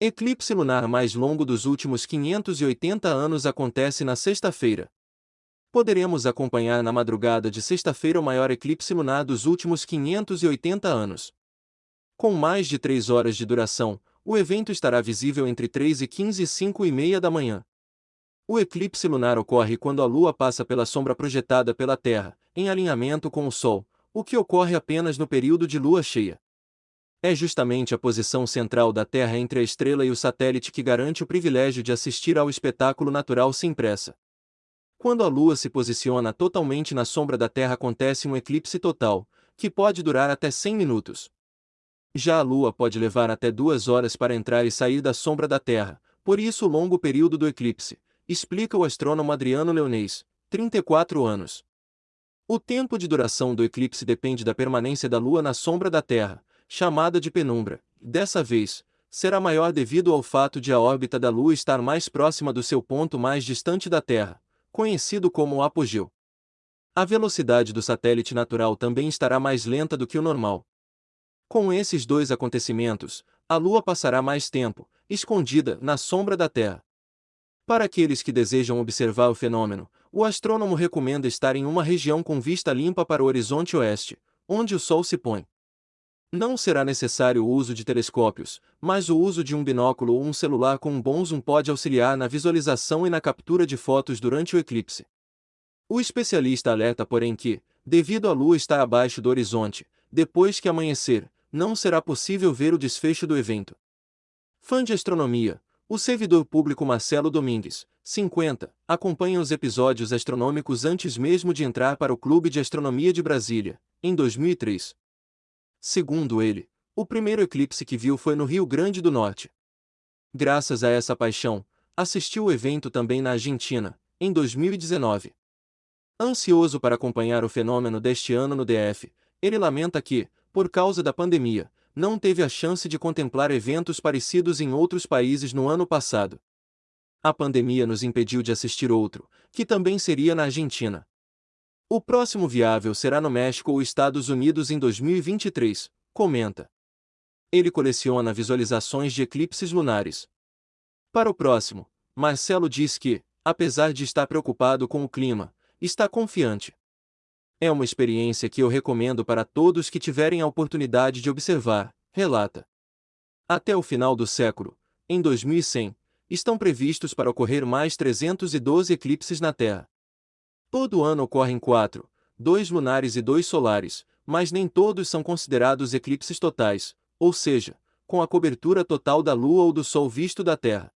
Eclipse lunar mais longo dos últimos 580 anos acontece na sexta-feira. Poderemos acompanhar na madrugada de sexta-feira o maior eclipse lunar dos últimos 580 anos. Com mais de 3 horas de duração, o evento estará visível entre 3 e 15 e 5 e meia da manhã. O eclipse lunar ocorre quando a Lua passa pela sombra projetada pela Terra, em alinhamento com o Sol, o que ocorre apenas no período de lua cheia. É justamente a posição central da Terra entre a estrela e o satélite que garante o privilégio de assistir ao espetáculo natural sem pressa. Quando a Lua se posiciona totalmente na sombra da Terra acontece um eclipse total, que pode durar até 100 minutos. Já a Lua pode levar até duas horas para entrar e sair da sombra da Terra, por isso o longo período do eclipse, explica o astrônomo Adriano Leonês, 34 anos. O tempo de duração do eclipse depende da permanência da Lua na sombra da Terra, chamada de penumbra. Dessa vez, será maior devido ao fato de a órbita da Lua estar mais próxima do seu ponto mais distante da Terra, conhecido como apogeu. A velocidade do satélite natural também estará mais lenta do que o normal. Com esses dois acontecimentos, a Lua passará mais tempo, escondida, na sombra da Terra. Para aqueles que desejam observar o fenômeno, o astrônomo recomenda estar em uma região com vista limpa para o horizonte oeste, onde o Sol se põe. Não será necessário o uso de telescópios, mas o uso de um binóculo ou um celular com um bom zoom pode auxiliar na visualização e na captura de fotos durante o eclipse. O especialista alerta porém que, devido à Lua estar abaixo do horizonte, depois que amanhecer, não será possível ver o desfecho do evento. Fã de astronomia, o servidor público Marcelo Domingues, 50, acompanha os episódios astronômicos antes mesmo de entrar para o Clube de Astronomia de Brasília, em 2003. Segundo ele, o primeiro eclipse que viu foi no Rio Grande do Norte. Graças a essa paixão, assistiu o evento também na Argentina, em 2019. Ansioso para acompanhar o fenômeno deste ano no DF, ele lamenta que, por causa da pandemia, não teve a chance de contemplar eventos parecidos em outros países no ano passado. A pandemia nos impediu de assistir outro, que também seria na Argentina. O próximo viável será no México ou Estados Unidos em 2023, comenta. Ele coleciona visualizações de eclipses lunares. Para o próximo, Marcelo diz que, apesar de estar preocupado com o clima, está confiante. É uma experiência que eu recomendo para todos que tiverem a oportunidade de observar, relata. Até o final do século, em 2100, estão previstos para ocorrer mais 312 eclipses na Terra. Todo ano ocorrem quatro, dois lunares e dois solares, mas nem todos são considerados eclipses totais, ou seja, com a cobertura total da Lua ou do Sol visto da Terra.